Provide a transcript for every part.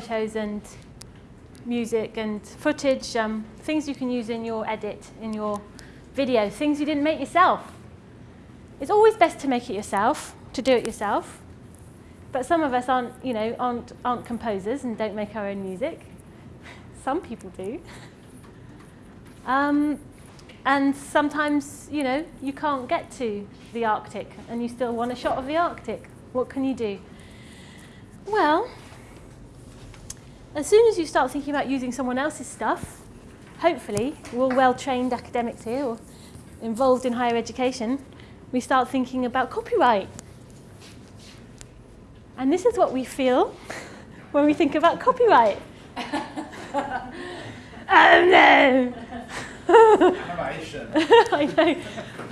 photos and music and footage, um, things you can use in your edit, in your video, things you didn't make yourself. It's always best to make it yourself, to do it yourself. But some of us aren't, you know, aren't, aren't composers and don't make our own music. some people do. Um, and sometimes, you know, you can't get to the Arctic and you still want a shot of the Arctic. What can you do? Well, as soon as you start thinking about using someone else's stuff, hopefully, we're all well-trained academics here or involved in higher education, we start thinking about copyright. And this is what we feel when we think about copyright. oh no! I know.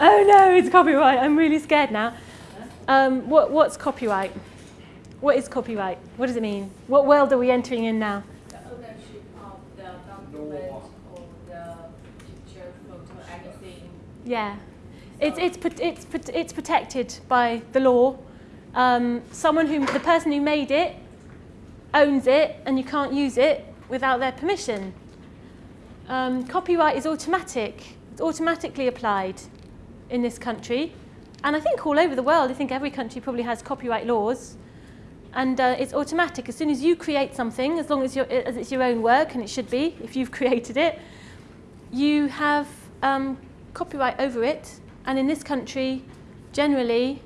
Oh no, it's copyright. I'm really scared now. Um, what, what's copyright? What is copyright? What does it mean? What world are we entering in now? The ownership of the document or the picture, photo, anything. Yeah. It's, it's, it's, it's protected by the law. Um, someone who, the person who made it owns it and you can't use it without their permission. Um, copyright is automatic. It's automatically applied in this country. And I think all over the world, I think every country probably has copyright laws. And uh, it's automatic. As soon as you create something, as long as, as, it's your own work, and it should be if you've created it, you have um, copyright over it. And in this country, generally,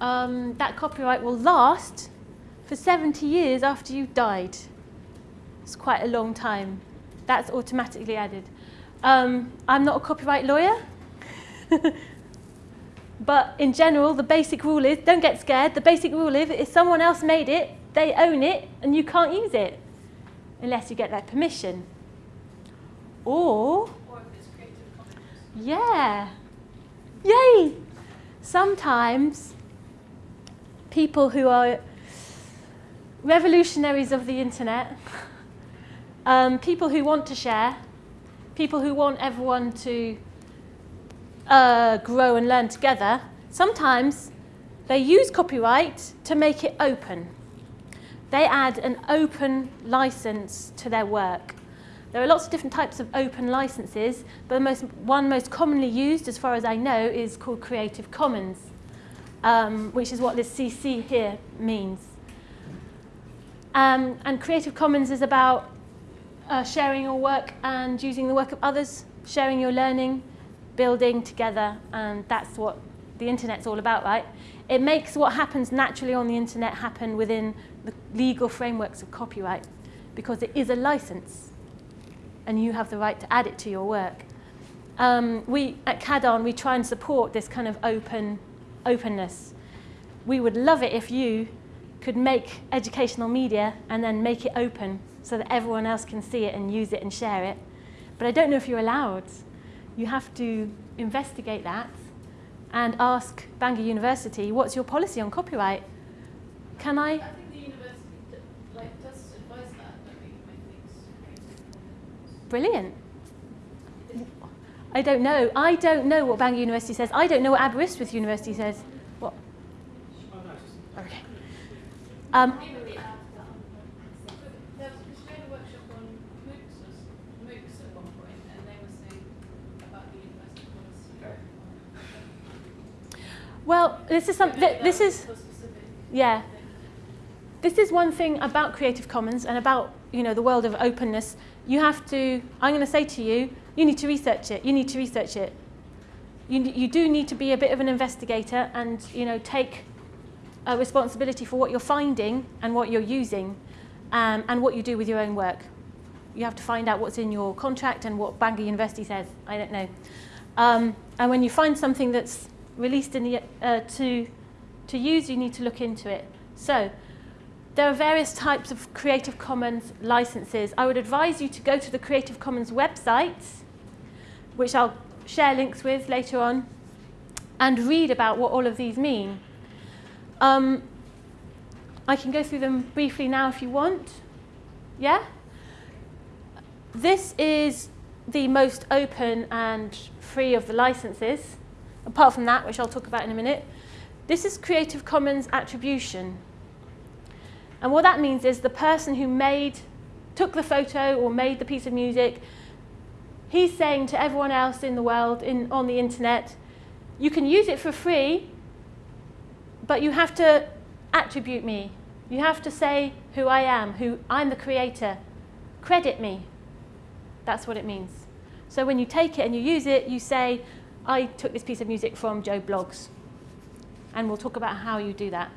um, that copyright will last for 70 years after you've died. It's quite a long time that's automatically added. Um, I'm not a copyright lawyer, but in general, the basic rule is, don't get scared, the basic rule is if someone else made it, they own it, and you can't use it, unless you get their permission. Or, or if it's creative commons. yeah, yay! Sometimes people who are revolutionaries of the internet um, people who want to share, people who want everyone to uh, grow and learn together, sometimes they use copyright to make it open. They add an open license to their work. There are lots of different types of open licenses, but the most, one most commonly used, as far as I know, is called Creative Commons, um, which is what this CC here means. Um, and Creative Commons is about uh, sharing your work and using the work of others, sharing your learning, building together, and that's what the internet's all about, right? It makes what happens naturally on the internet happen within the legal frameworks of copyright because it is a license and you have the right to add it to your work. Um, we, at CADON, we try and support this kind of open openness. We would love it if you could make educational media and then make it open so that everyone else can see it and use it and share it. But I don't know if you're allowed. You have to investigate that and ask Bangor University, what's your policy on copyright? Can I? I think the university like, does advise that, that we make things Brilliant. I don't know. I don't know what Bangor University says. I don't know what Aberystwyth University says. What? Okay. Um, Well, this is something. This is, yeah. This is one thing about Creative Commons and about you know the world of openness. You have to. I'm going to say to you, you need to research it. You need to research it. You you do need to be a bit of an investigator and you know take a responsibility for what you're finding and what you're using, um, and what you do with your own work. You have to find out what's in your contract and what Bangor University says. I don't know. Um, and when you find something that's released in the, uh, to, to use, you need to look into it. So there are various types of Creative Commons licenses. I would advise you to go to the Creative Commons website, which I'll share links with later on, and read about what all of these mean. Um, I can go through them briefly now if you want. Yeah? This is the most open and free of the licenses. Apart from that, which I'll talk about in a minute, this is Creative Commons attribution. And what that means is the person who made, took the photo or made the piece of music, he's saying to everyone else in the world, in, on the internet, you can use it for free, but you have to attribute me. You have to say who I am, who I'm the creator. Credit me. That's what it means. So when you take it and you use it, you say, I took this piece of music from Joe Bloggs. And we'll talk about how you do that.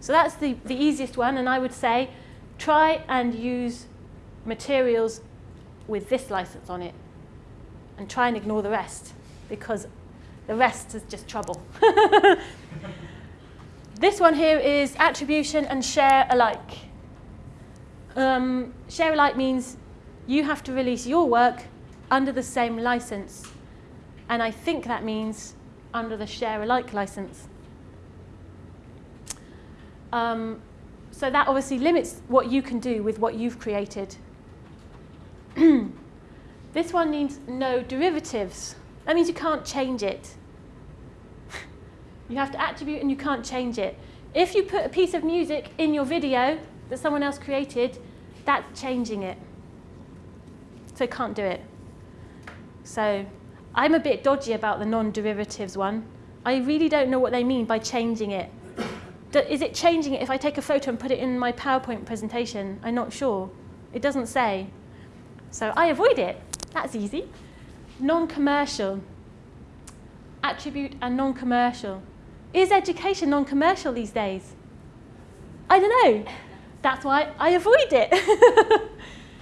So that's the, the easiest one, and I would say try and use materials with this license on it and try and ignore the rest because the rest is just trouble. this one here is attribution and share alike. Um, share alike means you have to release your work under the same license. And I think that means under the share alike license. Um, so that obviously limits what you can do with what you've created. this one needs no derivatives. That means you can't change it. you have to attribute and you can't change it. If you put a piece of music in your video that someone else created, that's changing it. So can't do it. So I'm a bit dodgy about the non-derivatives one. I really don't know what they mean by changing it. Is it changing it if I take a photo and put it in my PowerPoint presentation? I'm not sure. It doesn't say. So I avoid it. That's easy. Non-commercial. Attribute and non-commercial. Is education non-commercial these days? I don't know. That's why I avoid it.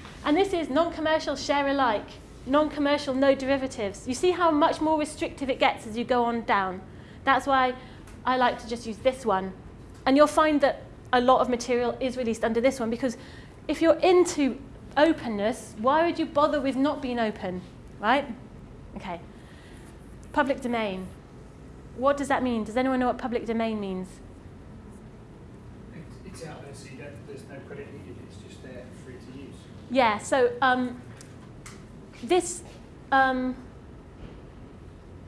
and this is non-commercial share alike. Non-commercial no derivatives. You see how much more restrictive it gets as you go on down. That's why I like to just use this one and you'll find that a lot of material is released under this one because if you're into openness, why would you bother with not being open, right? Okay. Public domain. What does that mean? Does anyone know what public domain means? It's out there, so there's no credit needed. It's just there, free to use. Yeah. So um, this um,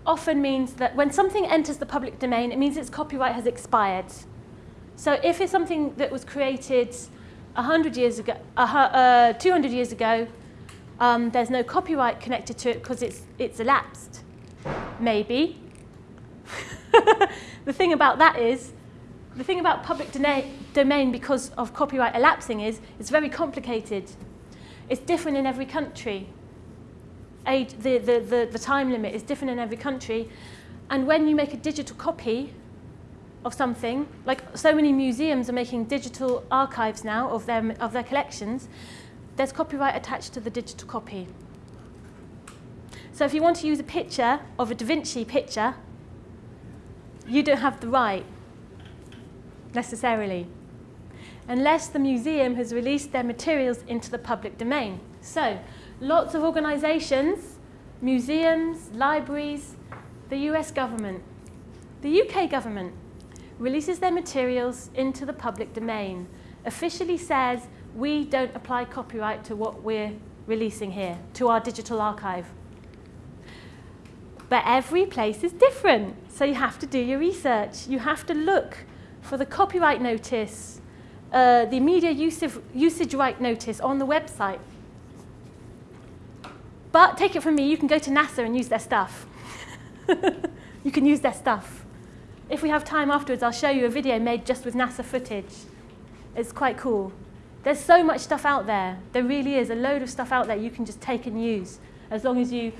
often means that when something enters the public domain, it means its copyright has expired. So if it's something that was created 100 years ago, uh, 200 years ago, um, there's no copyright connected to it because it's, it's elapsed. Maybe. the thing about that is, the thing about public domain because of copyright elapsing is it's very complicated. It's different in every country. Age, the, the, the, the time limit is different in every country. And when you make a digital copy, of something, like so many museums are making digital archives now of their, of their collections, there's copyright attached to the digital copy. So if you want to use a picture of a Da Vinci picture, you don't have the right, necessarily, unless the museum has released their materials into the public domain. So lots of organisations, museums, libraries, the US government, the UK government, releases their materials into the public domain, officially says we don't apply copyright to what we're releasing here, to our digital archive. But every place is different, so you have to do your research. You have to look for the copyright notice, uh, the media usage, usage right notice on the website. But take it from me, you can go to NASA and use their stuff. you can use their stuff. If we have time afterwards, I'll show you a video made just with NASA footage. It's quite cool. There's so much stuff out there. There really is a load of stuff out there you can just take and use as long as you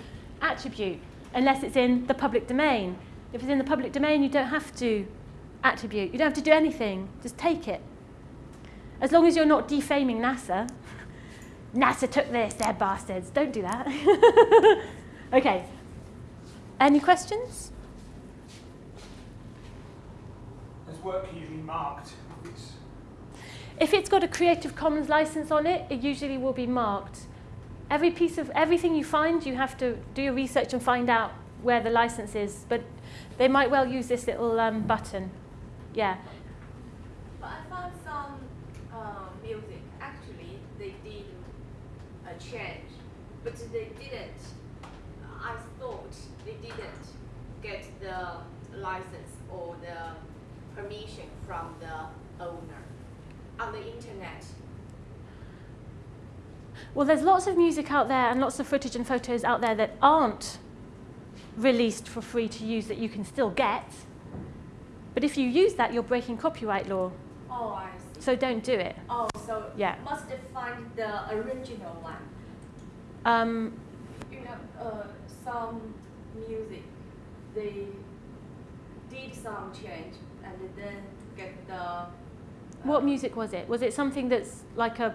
attribute, unless it's in the public domain. If it's in the public domain, you don't have to attribute. You don't have to do anything. Just take it. As long as you're not defaming NASA. NASA took this, they're bastards. Don't do that. okay. Any questions? work usually marked? If it's, if it's got a Creative Commons license on it, it usually will be marked. Every piece of everything you find, you have to do your research and find out where the license is. But they might well use this little um, button. Yeah. But I found some uh, music, actually, they did a change, but they didn't. I thought they didn't get the license or the permission from the owner. on the internet? Well, there's lots of music out there and lots of footage and photos out there that aren't released for free to use that you can still get. But if you use that, you're breaking copyright law. Oh, I see. So don't do it. Oh, so Yeah. must find the original one. Um, You know, uh, some music, they did some change and then get the. uh, what music was it? Was it something that's like a,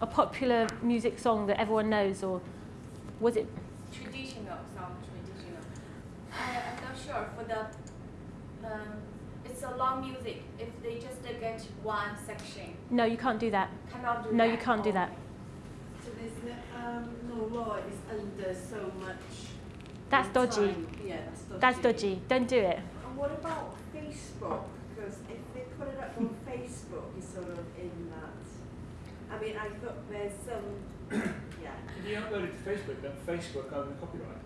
a popular music song that everyone knows, or was it? Traditional, some traditional. I, I'm not sure for the. Um, it's a long music. If they just get one section, No, you can't do that. cannot do No, that. you can't do that. So there's no, um, no law is under so much. That's dodgy. Yeah, that's dodgy. That's dodgy. Don't do it. And what about Facebook? Because if they put it up on Facebook, it's sort of in that. I mean, I thought there's some, yeah. If you upload it to Facebook, then Facebook owns the copyright.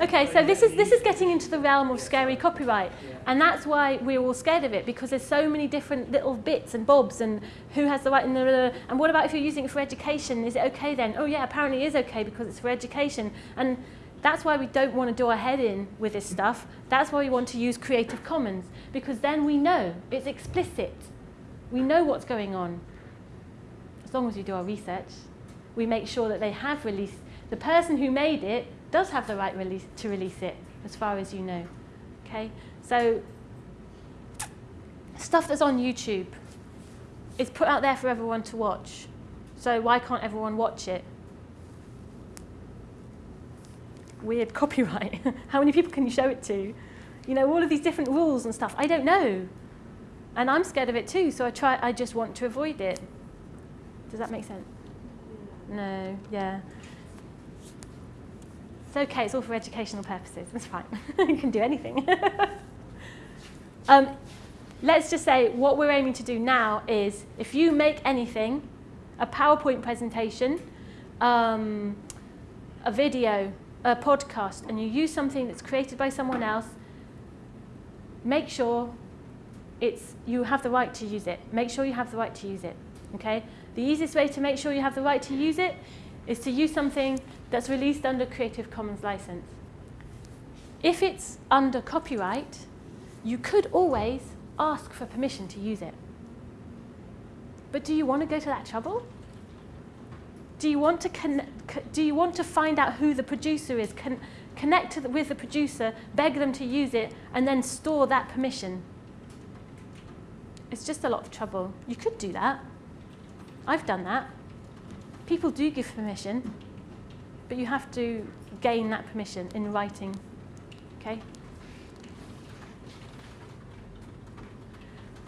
Okay, so this is this is getting into the realm of scary copyright. Yeah. And that's why we're all scared of it because there's so many different little bits and bobs and who has the right and, the, and what about if you're using it for education? Is it okay then? Oh yeah, apparently it is okay because it's for education. And that's why we don't want to do our head in with this stuff. That's why we want to use Creative Commons because then we know it's explicit. We know what's going on. As long as we do our research, we make sure that they have released the person who made it does have the right release, to release it as far as you know. Okay? So stuff that's on YouTube is put out there for everyone to watch. So why can't everyone watch it? Weird copyright. How many people can you show it to? You know, all of these different rules and stuff. I don't know. And I'm scared of it too, so I try I just want to avoid it. Does that make sense? No, yeah. It's okay, it's all for educational purposes. It's fine. you can do anything. um, let's just say what we're aiming to do now is if you make anything, a PowerPoint presentation, um, a video, a podcast, and you use something that's created by someone else, make sure it's, you have the right to use it. Make sure you have the right to use it. Okay? The easiest way to make sure you have the right to use it is to use something that's released under Creative Commons license. If it's under copyright, you could always ask for permission to use it. But do you want to go to that trouble? Do you want to, do you want to find out who the producer is, con- connect to the, with the producer, beg them to use it, and then store that permission? It's just a lot of trouble. You could do that. I've done that. People do give permission, but you have to gain that permission in writing. Okay?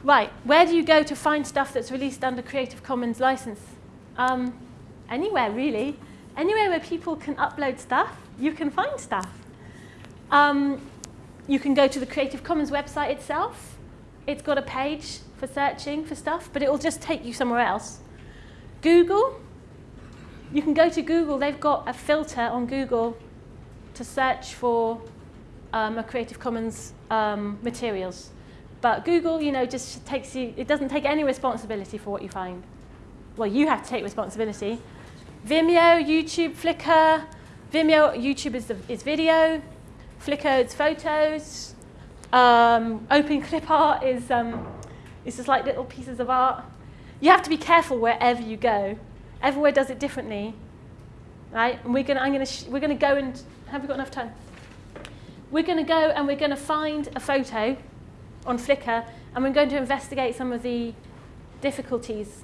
Right, where do you go to find stuff that's released under Creative Commons license? Um, anywhere, really. Anywhere where people can upload stuff, you can find stuff. Um, you can go to the Creative Commons website itself. It's got a page for searching for stuff, but it will just take you somewhere else. Google, you can go to Google. They've got a filter on Google to search for um, a Creative Commons um, materials. But Google, you know, just takes you, it doesn't take any responsibility for what you find. Well, you have to take responsibility. Vimeo, YouTube, Flickr. Vimeo, YouTube is, the, is video. Flickr is photos. Um, open clip art is, um, is just like little pieces of art. You have to be careful wherever you go. Everywhere does it differently, right? And we're gonna, I'm gonna, we're gonna go and have we got enough time? We're gonna go and we're gonna find a photo on Flickr, and we're going to investigate some of the difficulties,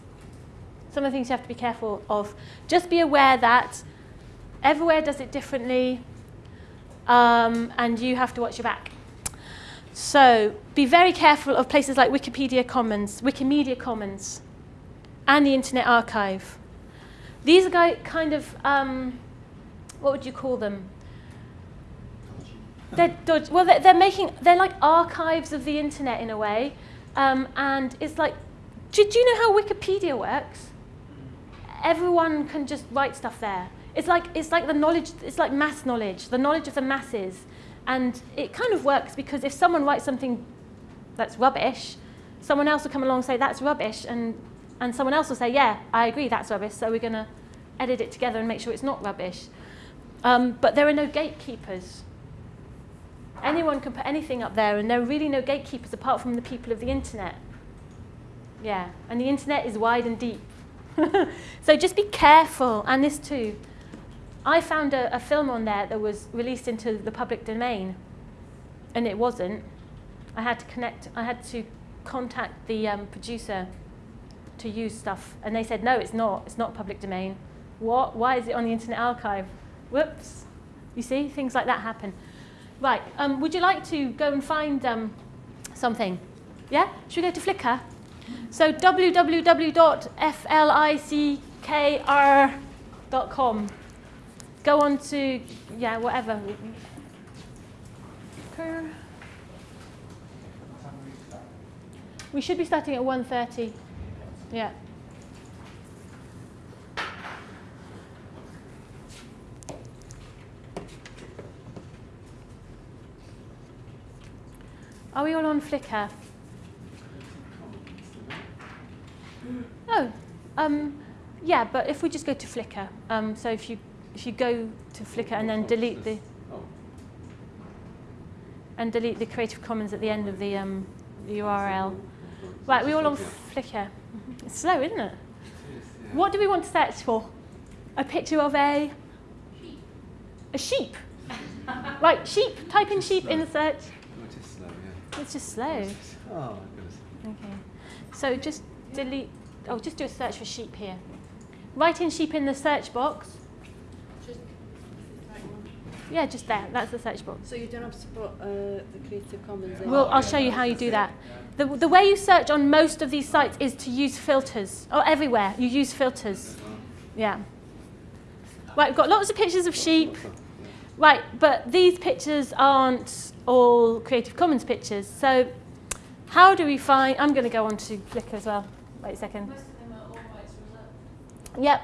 some of the things you have to be careful of. Just be aware that everywhere does it differently, um, and you have to watch your back. So be very careful of places like Wikipedia Commons, Wikimedia Commons, and the Internet Archive. These are kind of, um, what would you call them? They're dodge- well, they're, they're making, they're like archives of the internet in a way. Um, and it's like, do, do you know how Wikipedia works? Everyone can just write stuff there. It's like, it's like the knowledge, it's like mass knowledge, the knowledge of the masses. And it kind of works because if someone writes something that's rubbish, someone else will come along and say that's rubbish and and someone else will say, yeah, I agree, that's rubbish, so we're going to edit it together and make sure it's not rubbish. Um, but there are no gatekeepers. Anyone can put anything up there, and there are really no gatekeepers apart from the people of the internet. Yeah, and the internet is wide and deep. so just be careful, and this too. I found a, a film on there that was released into the public domain, and it wasn't. I had to connect, I had to contact the um, producer to use stuff, and they said, no, it's not, it's not public domain. What? Why is it on the Internet Archive? Whoops. You see, things like that happen. Right, um, would you like to go and find um, something? Yeah? Should we go to Flickr? So www.flickr.com. Go on to, yeah, whatever. We should be starting at 1.30. Yeah. Are we all on Flickr? Oh, um, yeah, but if we just go to Flickr, um, so if you if you go to Flickr and then delete the and delete the Creative Commons at the end of the, um, the URL. Right, we all on Flickr. It's slow, isn't it? What do we want to search for? A picture of a sheep. a sheep. right, sheep. Type in sheep in the search. It's just slow. Yeah. It's just slow. Oh, my goodness. Okay. So just delete, oh, just do a search for sheep here. Write in sheep in the search box. Yeah, just there. That's the search box. So you don't have to put uh, the Creative Commons in? Well, I'll show you how you do that. The, the way you search on most of these sites is to use filters. Oh, everywhere. You use filters. Yeah. Right, we've got lots of pictures of sheep. Right, but these pictures aren't all Creative Commons pictures. So how do we find, I'm going to go on to Flickr as well. Wait a second. Most of them are all rights reserved. Yep.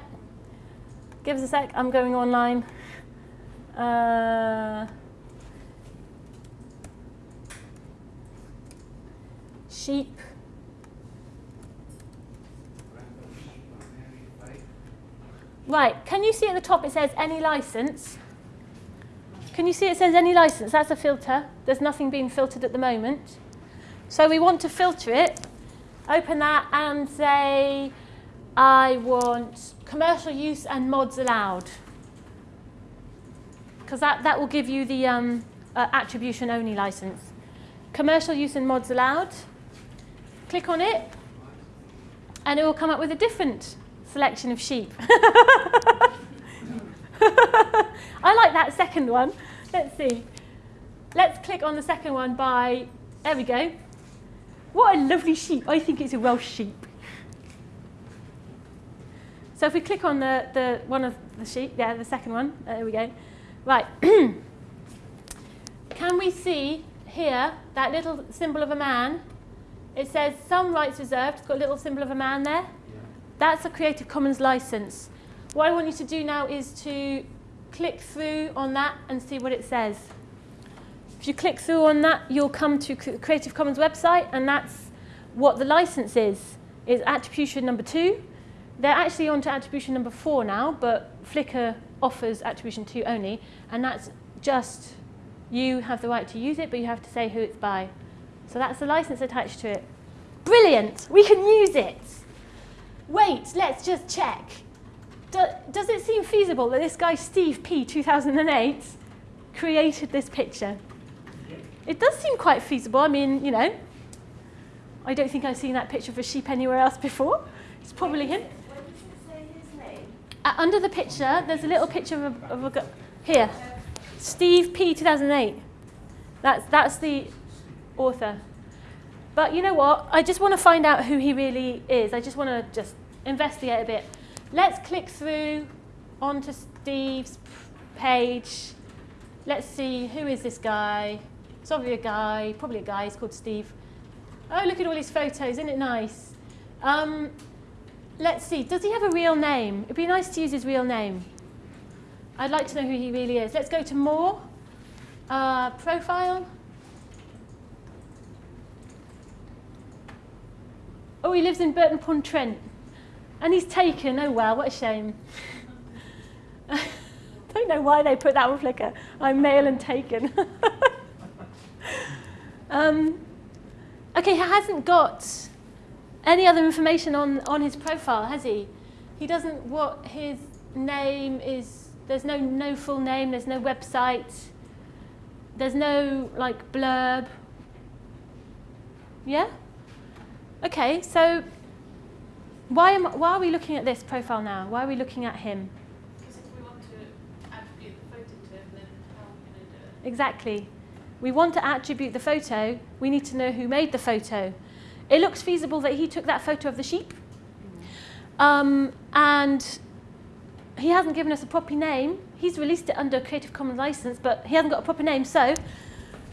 Give us a sec. I'm going online. Uh, sheep. Right, can you see at the top it says any license? Can you see it says any license? That's a filter. There's nothing being filtered at the moment. So we want to filter it. Open that and say, I want commercial use and mods allowed. Because that, that will give you the um, uh, attribution only license. Commercial use and mods allowed. Click on it and it will come up with a different selection of sheep. I like that second one. Let's see. Let's click on the second one by, there we go. What a lovely sheep. I think it's a Welsh sheep. So if we click on the, the one of the sheep, yeah, the second one, there we go. Right. Can we see here that little symbol of a man? It says some rights reserved. It's got a little symbol of a man there. That's a Creative Commons license. What I want you to do now is to click through on that and see what it says. If you click through on that, you'll come to Creative Commons website, and that's what the license is, is attribution number two. They're actually on to attribution number four now, but Flickr offers attribution to only, and that's just you have the right to use it, but you have to say who it's by. So that's the license attached to it. Brilliant, we can use it. Wait, let's just check. Do, does it seem feasible that this guy, Steve P, 2008, created this picture? It does seem quite feasible. I mean, you know, I don't think I've seen that picture of a sheep anywhere else before. It's probably him. Where does it say his name? Uh, under the picture, there's a little picture of a, of a here, Steve P. 2008. That's that's the author. But you know what? I just want to find out who he really is. I just want to just investigate a bit. Let's click through onto Steve's page. Let's see who is this guy. It's obviously a guy, probably a guy. He's called Steve. Oh, look at all his photos. Isn't it nice? Um, let's see. Does he have a real name? It'd be nice to use his real name. I'd like to know who he really is. Let's go to more. Uh, profile. Oh, he lives in Burton upon Trent. And he's taken, oh well, what a shame. don't know why they put that on Flickr. I'm male and taken. um, okay, he hasn't got any other information on, on his profile, has he? He doesn't, what his name is, there's no, no full name, there's no website, there's no like blurb. Yeah? Okay, so why, am, why are we looking at this profile now? Why are we looking at him? Because if we want to attribute the photo to him, then how are we going to do it? Exactly. We want to attribute the photo, we need to know who made the photo. It looks feasible that he took that photo of the sheep. Um, and he hasn't given us a proper name. He's released it under a Creative Commons license, but he hasn't got a proper name, so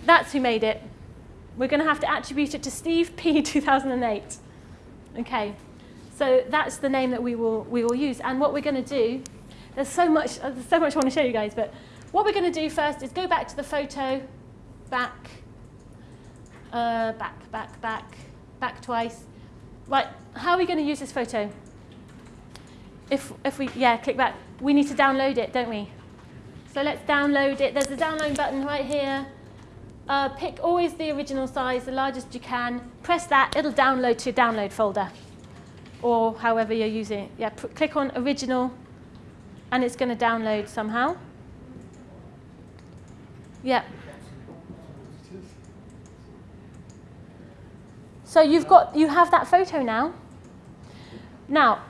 that's who made it. We're going to have to attribute it to Steve P 2008. Okay, so that's the name that we will, we will use. And what we're going to do, there's so much, uh, there's so much I want to show you guys, but what we're going to do first is go back to the photo, back, uh, back, back, back, back twice. Right, how are we going to use this photo? If, if we, yeah, click back, we need to download it, don't we? So let's download it. There's a download button right here. Uh, pick always the original size, the largest you can. Press that, it'll download to your download folder. Or however you're using it. Yeah, click on original and it's going to download somehow. Yeah. So you've got, you have that photo now. Now,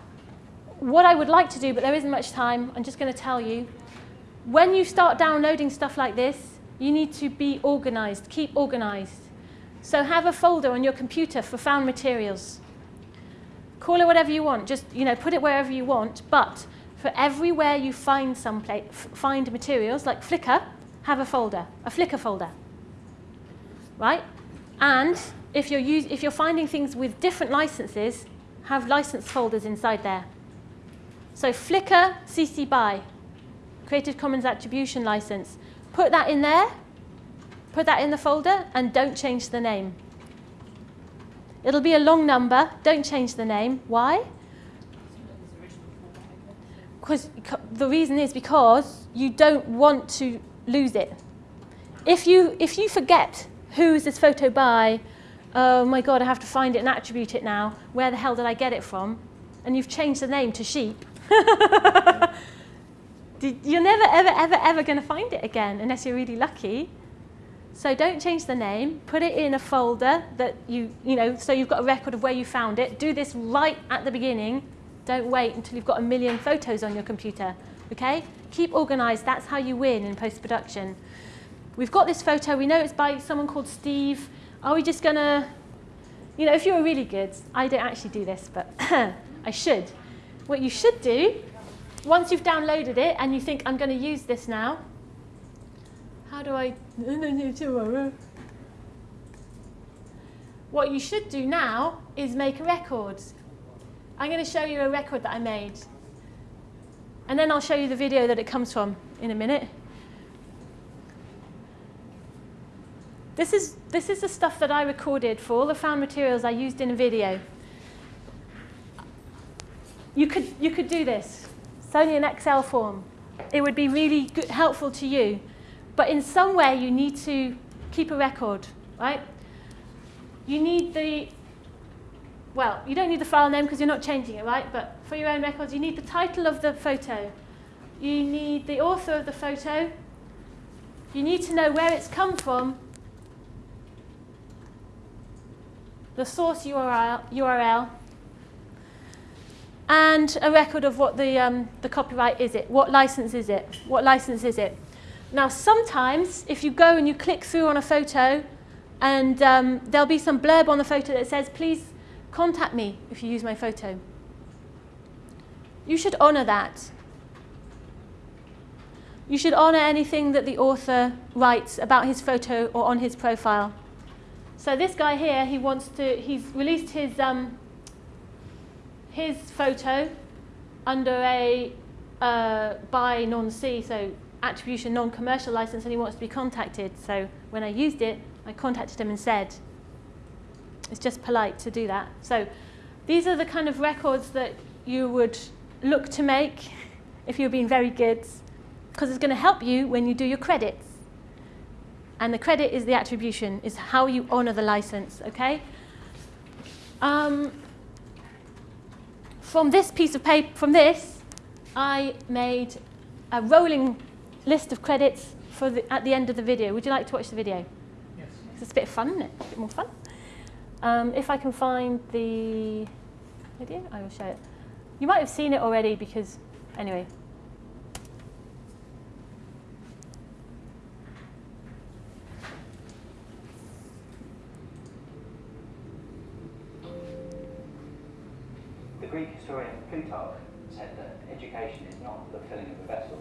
what I would like to do, but there isn't much time, I'm just going to tell you, when you start downloading stuff like this, you need to be organized, keep organized. So have a folder on your computer for found materials. Call it whatever you want, just you know, put it wherever you want, but for everywhere you find some find materials, like Flickr, have a folder, a Flickr folder, right? And if you're, use, if you're finding things with different licenses, have license folders inside there. So Flickr CC BY, Creative Commons Attribution License. Put that in there, put that in the folder, and don't change the name. It'll be a long number, don't change the name. Why? Because the reason is because you don't want to lose it. If you, if you forget who's this photo by, oh my God, I have to find it and attribute it now. Where the hell did I get it from? And you've changed the name to sheep. you're never, ever, ever, ever going to find it again unless you're really lucky. So don't change the name. Put it in a folder that you, you know, so you've got a record of where you found it. Do this right at the beginning. Don't wait until you've got a million photos on your computer. Okay? Keep organized. That's how you win in post-production. We've got this photo. We know it's by someone called Steve. Are we just going to, you know, if you were really good, I don't actually do this, but I should. What you should do, once you've downloaded it and you think, I'm going to use this now, how do I, what you should do now is make a record. I'm going to show you a record that I made. And then I'll show you the video that it comes from in a minute. This is, this is the stuff that I recorded for all the found materials I used in a video. You could, you could do this. It's only an Excel form. It would be really good, helpful to you. But in some way, you need to keep a record, right? You need the, well, you don't need the file name because you're not changing it, right? But for your own records, you need the title of the photo. You need the author of the photo. You need to know where it's come from the source URL, URL and a record of what the, um, the copyright is it, what license is it, what license is it. Now sometimes if you go and you click through on a photo and um, there'll be some blurb on the photo that says please contact me if you use my photo. You should honour that. You should honour anything that the author writes about his photo or on his profile. So this guy here, he wants to, he's released his, um, his photo under a uh, BY non-C, so attribution non-commercial license, and he wants to be contacted. So when I used it, I contacted him and said, it's just polite to do that. So these are the kind of records that you would look to make if you're being very good, because it's going to help you when you do your credits. And the credit is the attribution, is how you honor the license, okay? Um, from this piece of paper, from this, I made a rolling list of credits for the, at the end of the video. Would you like to watch the video? Yes. It's a bit fun, isn't it? A bit more fun. Um, if I can find the video, I will show it. You might have seen it already because, anyway. The Greek historian Plutarch said that education is not the filling of a vessel,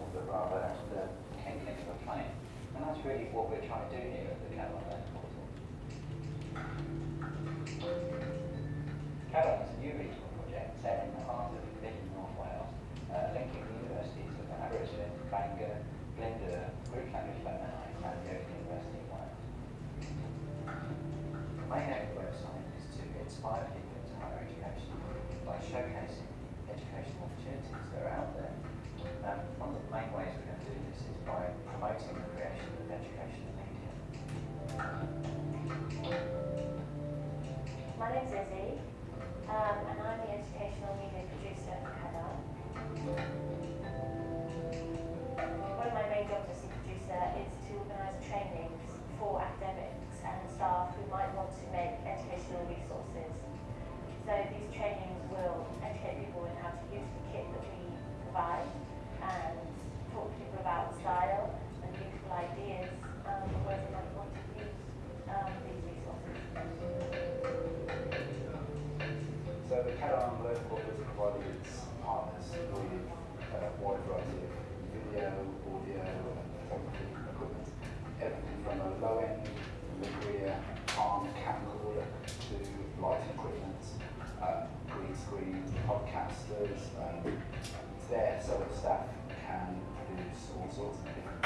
a Ligria Palm camcorder to lighting equipment, uh, green screen, podcasters. Um, it's there so that staff can produce all sorts of different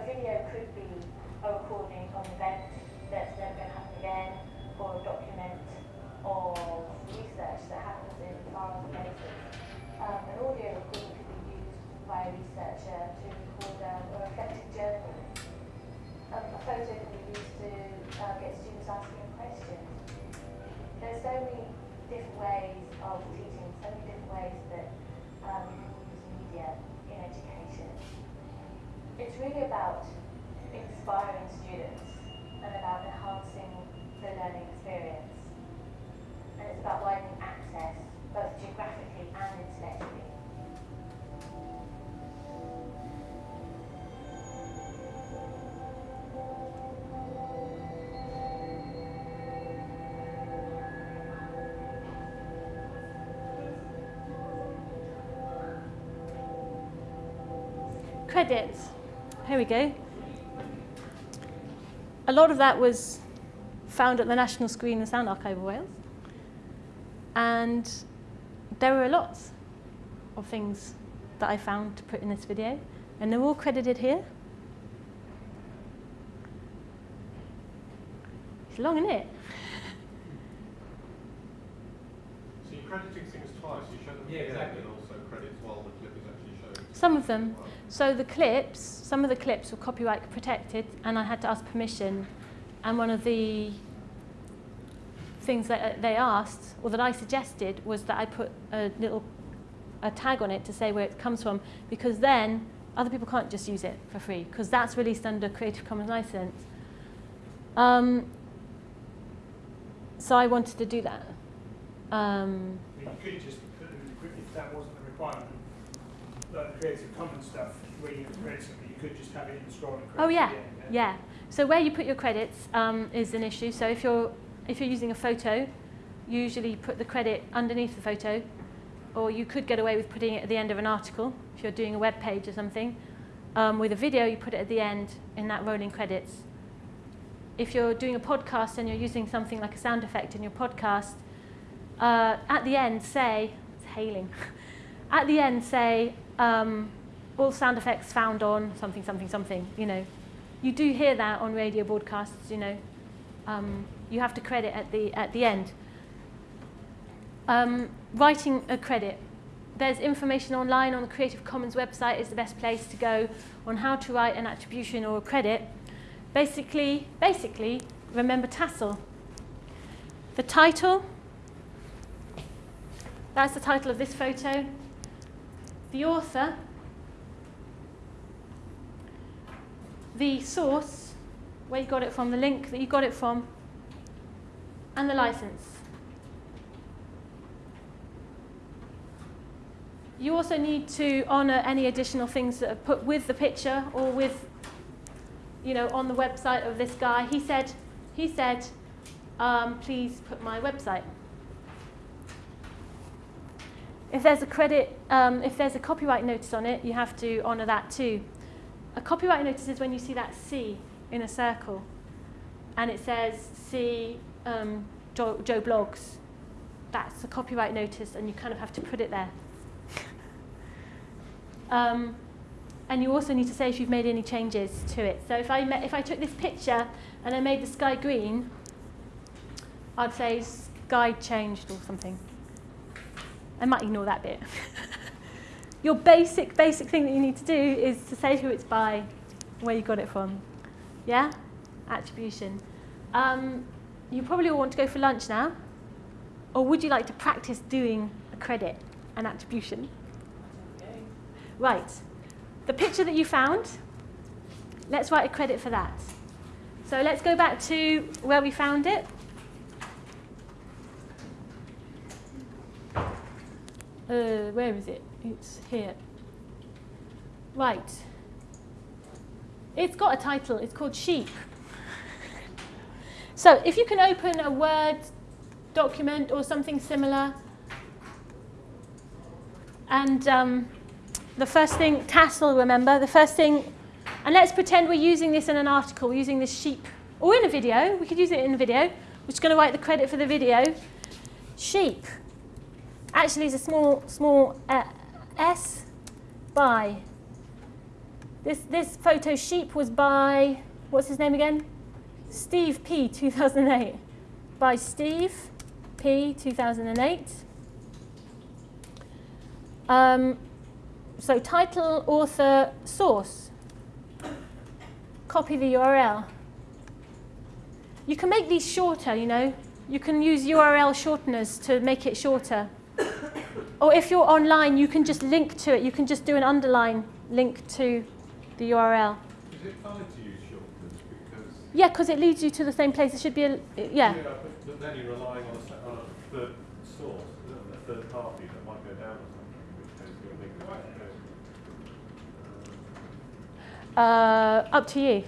a video could be a recording of an event that's never going to happen again, or a document of research that happens in far off places. Um, an audio recording could be used by a researcher to record um, a reflective journal. Um, a photo can be used to uh, get students asking questions. There's so many different ways of teaching, so many different ways that um, you can use media it's really about inspiring students and about enhancing the learning experience. And it's about widening access, both geographically and intellectually. Credits. Here we go. A lot of that was found at the National Screen and Sound Archive of Wales. And there were lots of things that I found to put in this video. And they're all credited here. It's long, isn't it? So you're crediting things twice. You show them Yeah, exactly. and also credits while the clip is actually shown. Some of them. So the clips, some of the clips were copyright protected, and I had to ask permission. And one of the things that uh, they asked, or that I suggested, was that I put a little a tag on it to say where it comes from, because then other people can't just use it for free, because that's released under Creative Commons license. Um, so I wanted to do that. Um, you could just put in the group if that wasn't a requirement. Like the Creative Commons stuff, where you create something, could just have it in the scroll and Oh yeah, end, yeah. So where you put your credits um, is an issue. So if you're if you're using a photo, you usually put the credit underneath the photo, or you could get away with putting it at the end of an article if you're doing a web page or something, Um, with a video, you put it at the end in that rolling credits. If you're doing a podcast and you're using something like a sound effect in your podcast, uh, at the end say, it's hailing, at the end say, um, all sound effects found on something, something, something, you know. You do hear that on radio broadcasts, you know. Um, you have to credit at the, at the end. Um, writing a credit. There's information online on the Creative Commons website is the best place to go on how to write an attribution or a credit. Basically, basically, remember Tassel. The title, that's the title of this photo. The author, the source, where you got it from, the link that you got it from, and the license. You also need to honour any additional things that are put with the picture or with, you know, on the website of this guy. He said, he said, um, please put my website. If there's a credit, um, if there's a copyright notice on it, you have to honour that too. A copyright notice is when you see that C in a circle, and it says C um, Joe, Joe Bloggs. That's a copyright notice, and you kind of have to put it there. Um, and you also need to say if you've made any changes to it. So if I, if I took this picture and I made the sky green, I'd say sky changed or something. I might ignore that bit. Your basic, basic thing that you need to do is to say who it's by, where you got it from. Yeah? Attribution. Um, you probably all want to go for lunch now. Or would you like to practice doing a credit, an attribution? Right, the picture that you found, let's write a credit for that. So let's go back to where we found it. Uh, where is it? It's here. Right. It's got a title. It's called Sheep. So if you can open a Word document or something similar, and um, the first thing, tassel, remember, the first thing, and let's pretend we're using this in an article, we're using this sheep, or in a video, we could use it in a video, we're just going to write the credit for the video. Sheep. Actually, it's a small, small uh, S by. This, this photo sheep was by, what's his name again? Steve P, 2008. By Steve P, 2008. Um, so title, author, source. Copy the URL. You can make these shorter, you know. You can use URL shorteners to make it shorter. Or if you're online, you can just link to it. You can just do an underline link to the URL. Is it fine to use shortcuts? Because Yeah, because it leads you to the same place. It should be a, yeah. but, but then you're relying on a, se- on a third source, a third party that might go down or something, which case you're thinking, right, Uh, up to you.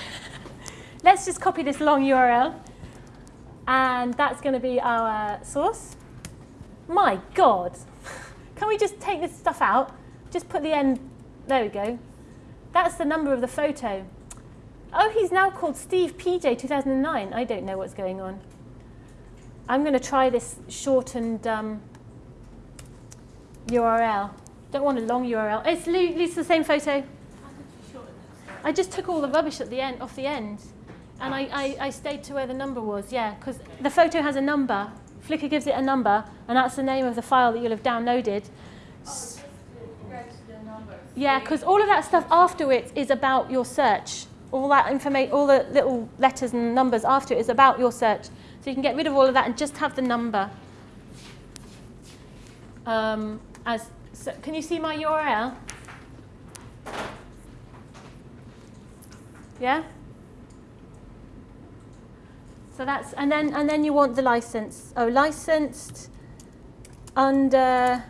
Let's just copy this long URL. And that's going to be our source. My God. Can we just take this stuff out? Just put the end. There we go. That's the number of the photo. Oh, he's now called Steve PJ 2009. I don't know what's going on. I'm going to try this shortened um, URL. Don't want a long URL. It's, it's the same photo. I just took all the rubbish at the end, off the end, and I, I, I stayed to where the number was. Yeah, because the photo has a number. Flickr gives it a number, and that's the name of the file that you'll have downloaded. S- Yeah, because all of that stuff after it is about your search. All that information, all the little letters and numbers after it is about your search. So you can get rid of all of that and just have the number. Um, as so, can you see my URL? Yeah? So that's, and then, and then you want the license. Oh, licensed under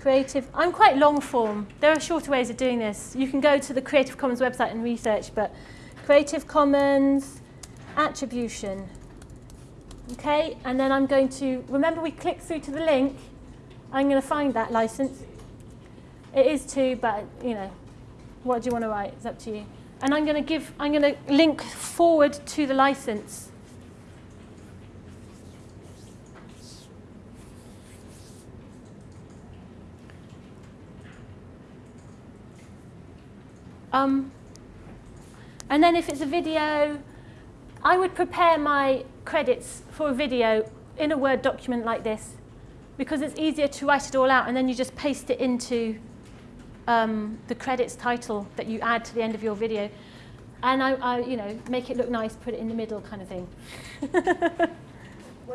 Creative. I'm quite long form. There are shorter ways of doing this. You can go to the Creative Commons website and research, but Creative Commons attribution. Okay, and then I'm going to, remember we click through to the link. I'm going to find that license. It is two, but, you know, what do you want to write? It's up to you. And I'm going to give, I'm going to link forward to the license. Um, and then if it's a video, I would prepare my credits for a video in a Word document like this because it's easier to write it all out and then you just paste it into um, the credits title that you add to the end of your video. And I, I, you know, make it look nice, put it in the middle kind of thing. Where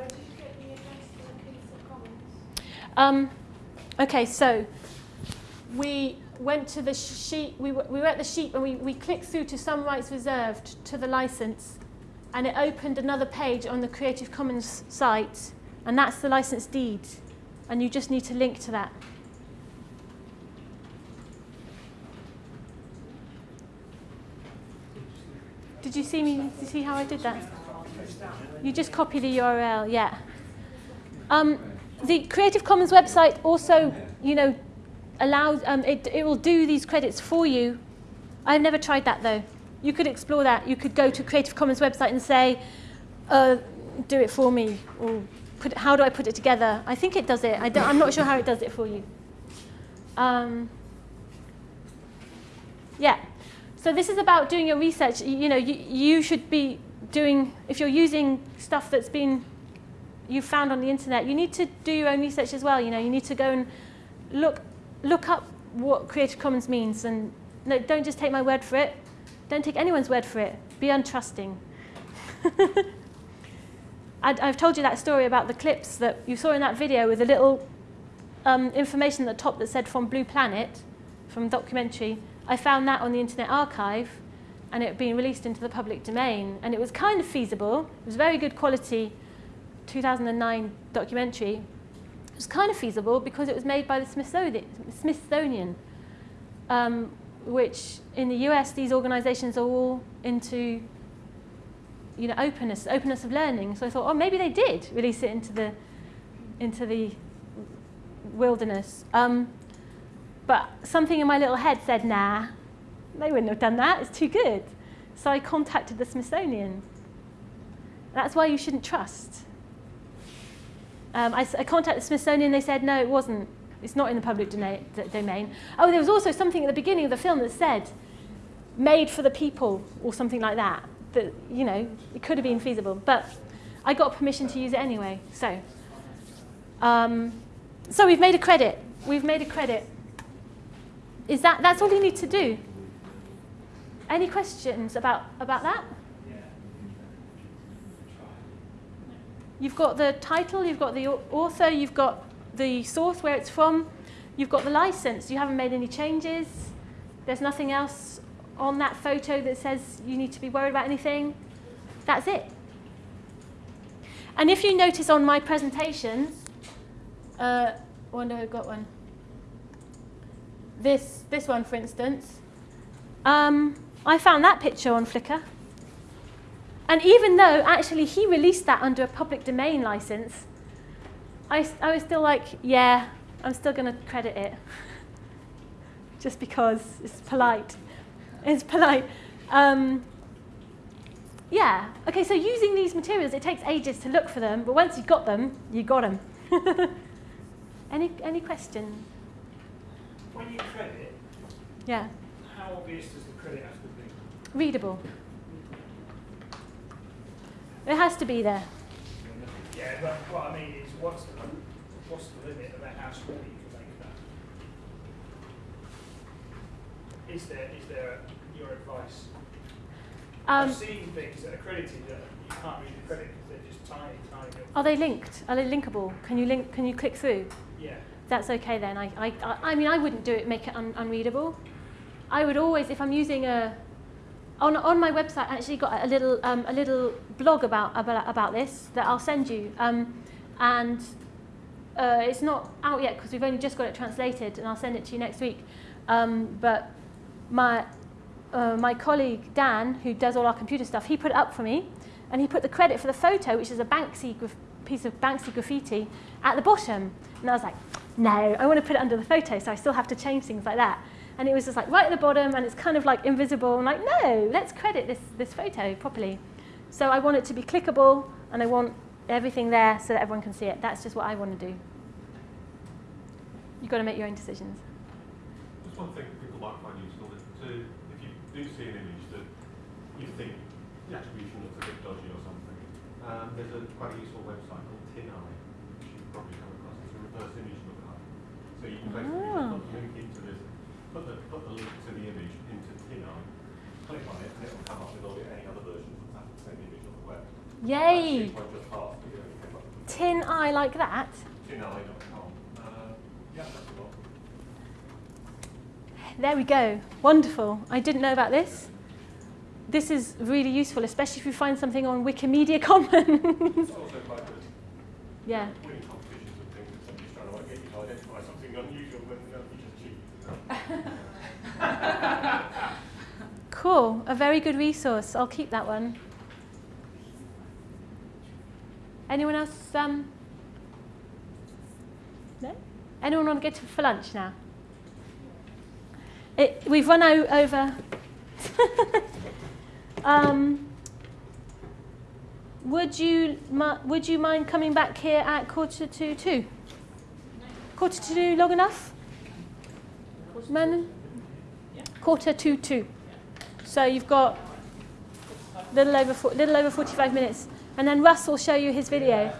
did you get the address for the Commons? Um, okay, so we went to the sheet, we we were at the sheet and we, we clicked through to some rights reserved to the license and it opened another page on the Creative Commons site and that's the license deed and you just need to link to that. Did you see me? Did you see how I did that? You just copy the URL, yeah. Um, the Creative Commons website also, you know, allows, um, it, it will do these credits for you. I've never tried that though. You could explore that. You could go to Creative Commons website and say, uh, do it for me, or put, how do I put it together? I think it does it. I am not sure how it does it for you. Um, yeah. So this is about doing your research. You, you know, you, you should be doing, if you're using stuff that's been, you found on the internet, you need to do your own research as well. You know, you need to go and look, look up what Creative Commons means and no, don't just take my word for it. Don't take anyone's word for it. Be untrusting. i have told you that story about the clips that you saw in that video with a little um, information at the top that said from Blue Planet, from documentary. I found that on the Internet Archive and it had been released into the public domain. And it was kind of feasible. It was very good quality 2009 documentary. It was kind of feasible because it was made by the Smithsonian, um, which in the US, these organizations are all into you know, openness, openness of learning. So I thought, oh, maybe they did release it into the, into the wilderness. Um, but something in my little head said, nah, they wouldn't have done that. It's too good. So I contacted the Smithsonian. That's why you shouldn't trust. Um, I, I contacted the Smithsonian. They said, no, it wasn't. It's not in the public domain. Oh, there was also something at the beginning of the film that said, made for the people, or something like that. That, you know, it could have been feasible. But I got permission to use it anyway. So, um, so we've made a credit. We've made a credit. Is that, that's all you need to do. Any questions about, about that? You've got the title, you've got the author, you've got the source where it's from, you've got the license, you haven't made any changes, there's nothing else on that photo that says you need to be worried about anything. That's it. And if you notice on my presentation, uh, I wonder who got one. This, this one, for instance, um, I found that picture on Flickr. And even though actually he released that under a public domain license, I, I was still like, yeah, I'm still going to credit it. Just because it's polite. It's polite. Um, yeah, okay, so using these materials, it takes ages to look for them, but once you've got them, you got them. any, any questions? When you credit, yeah. how obvious does the credit have to be? Readable. It has to be there. Yeah, but what I mean is, what's the, what's the limit about how small you can make that? Is there, is there your advice? Um, I've seen things that are credited that you can't read the credit because they're just tiny, tiny. little- are they linked? Are they linkable? Can you link? Can you click through? Yeah. That's okay then. I, I, I mean, I wouldn't do it, make it un unreadable. I would always, if I'm using a, on, on my website, I actually got a little, um, a little blog about, about, about this that I'll send you. Um, and uh, it's not out yet because we've only just got it translated and I'll send it to you next week. Um, but my, uh, my colleague Dan, who does all our computer stuff, he put it up for me and he put the credit for the photo, which is a Banksy piece of Banksy graffiti, at the bottom. And I was like, no, I want to put it under the photo, so I still have to change things like that. And it was just like right at the bottom and it's kind of like invisible. I'm like, no, let's credit this, this photo properly. So I want it to be clickable and I want everything there so that everyone can see it. That's just what I want to do. You've got to make your own decisions. Just one thing people might find useful is to, if you do see an image that you think the attribution looks a bit dodgy or something, um, there's a quite a useful website called TinEye, which you've probably come across. It's a reverse image lookup. So you can basically Ah. just put the link into this, put the, put the link to the image into TinEye, click on it, and it will come up with all the, any other versions of that same image on the web. Yay! That's just half, but it only came up with TinEye like that. tineye.com. Uh, yeah, that's a lot. There we go. Wonderful. I didn't know about this. This is really useful, especially if you find something on Wikimedia Commons. It's also quite good. yeah. Cool. A very good resource. I'll keep that one. Anyone else? Um, no? Anyone want to go to, for lunch now? It, we've run over. um, would you would you mind coming back here at quarter to two? Quarter to two, long enough? Man? Quarter to two. So you've got little over little over 45 minutes, and then Russ will show you his video.